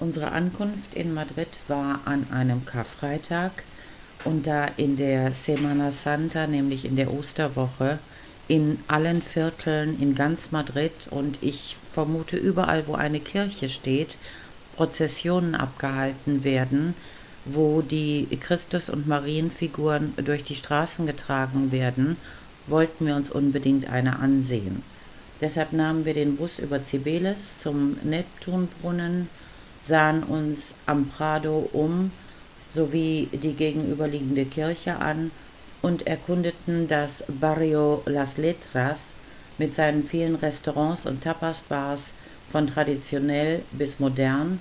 Unsere Ankunft in Madrid war an einem Karfreitag und da in der Semana Santa, nämlich in der Osterwoche, in allen Vierteln in ganz Madrid und ich vermute überall, wo eine Kirche steht, Prozessionen abgehalten werden, wo die Christus- und Marienfiguren durch die Straßen getragen werden, wollten wir uns unbedingt eine ansehen. Deshalb nahmen wir den Bus über Cibeles zum Neptunbrunnen, sahen uns am Prado um sowie die gegenüberliegende Kirche an und erkundeten das Barrio Las Letras mit seinen vielen Restaurants und Tapasbars von traditionell bis modern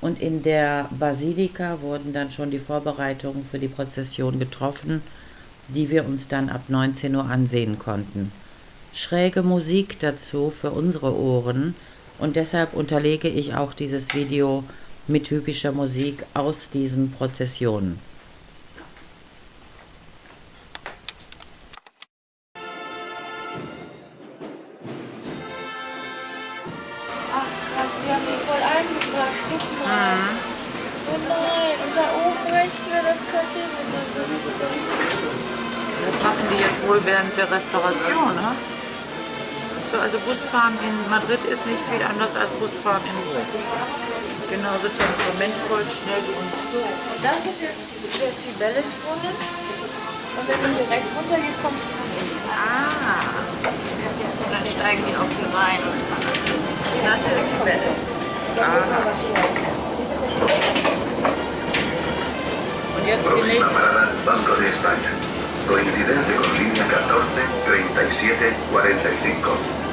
und in der Basilika wurden dann schon die Vorbereitungen für die Prozession getroffen, die wir uns dann ab 19 Uhr ansehen konnten. Schräge Musik dazu für unsere Ohren, und deshalb unterlege ich auch dieses Video mit typischer Musik aus diesen Prozessionen. Ach krass, wir haben die voll eingebracht. Guck mal. Nein, und da oben rechts wäre das Café Das machen die jetzt wohl während der Restauration, ne? So, also Busfahren in Madrid ist nicht viel anders als Busfahren in. Genauso temperamentvoll, schnell und... Und das ist jetzt der Sibelius-Brunnen. Und wenn du hier rechts runter gehst, kommst du zum Ende. Ah. Und dann steigen die auch hier rein. Das ist Sibelius. Ah. Und jetzt die nächste. coincidencia con línea 14, 37, 45.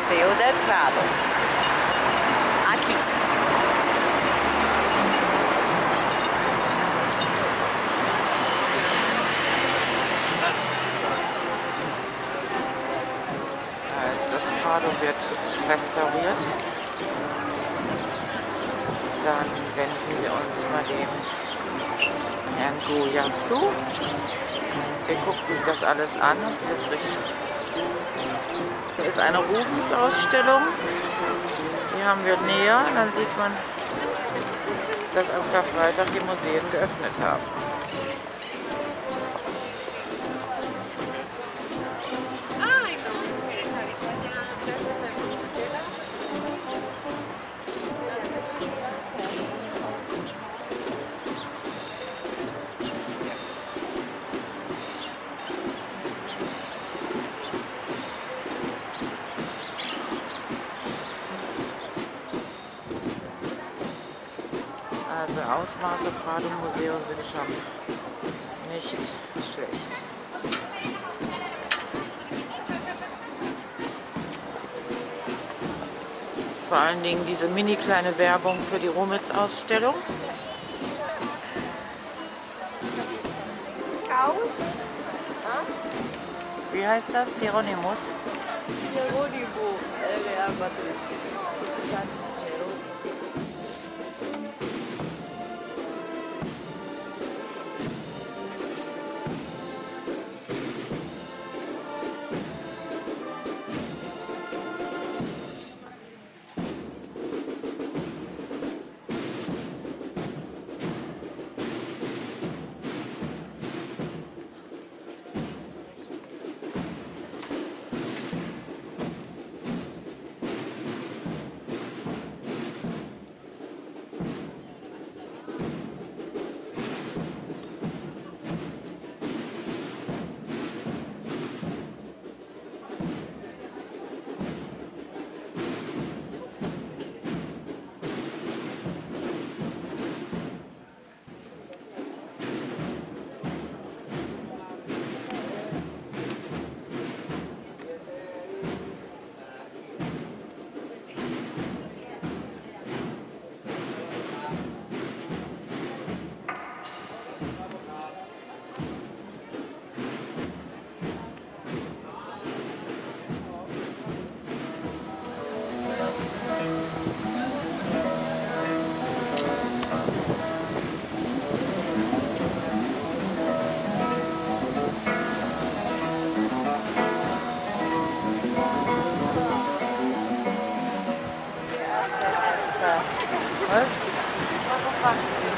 Paseo del Prado. Aquí. Also das Prado wird restauriert. Dann wenden wir uns mal dem Herrn Goya zu. Der guckt sich das alles an und wie das riecht. Ist eine Rubens-Ausstellung. Die haben wir näher. Dann sieht man, dass am Karfreitag die Museen geöffnet haben. Ausmaße Prado Museum sind schon nicht schlecht. Vor allen Dingen diese mini kleine Werbung für die Rumitz-Ausstellung. Wie heißt das? Hieronymus? Jerónimo,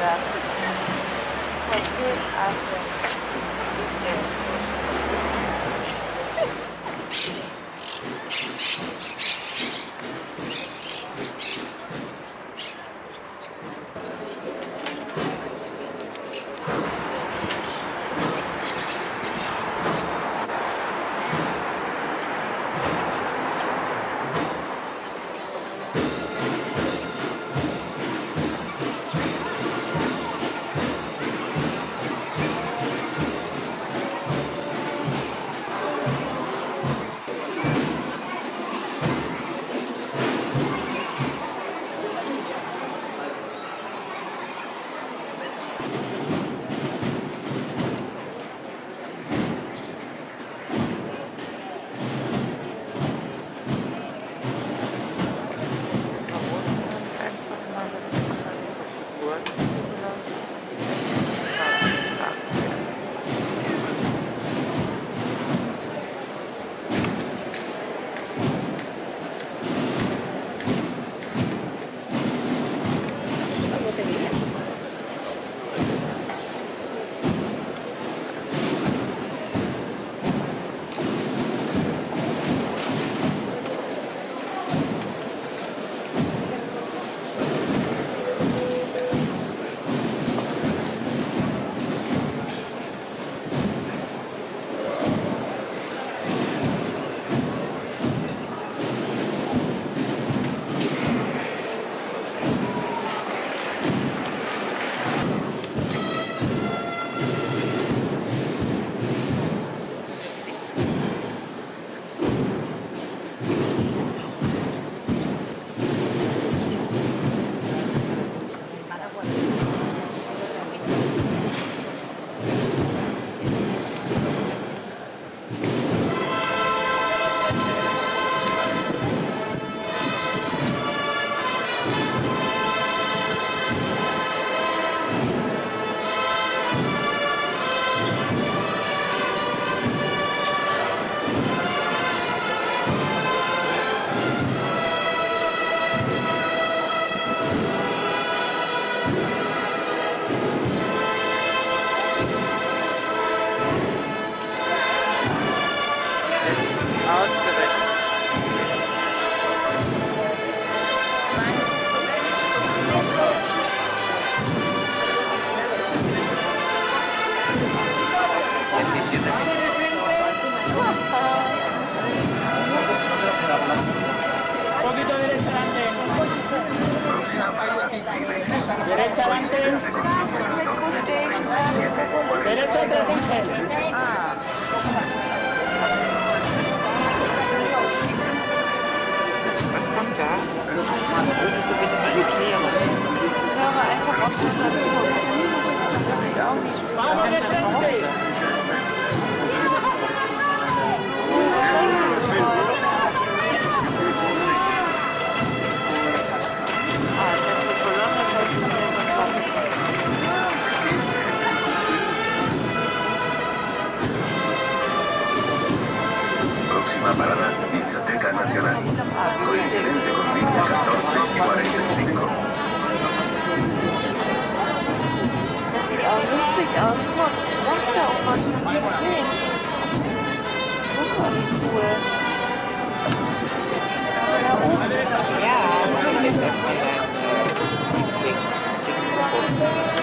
grasses, forgive us forgiveness. work. building. Ja, jetzt erstmal dein Dings.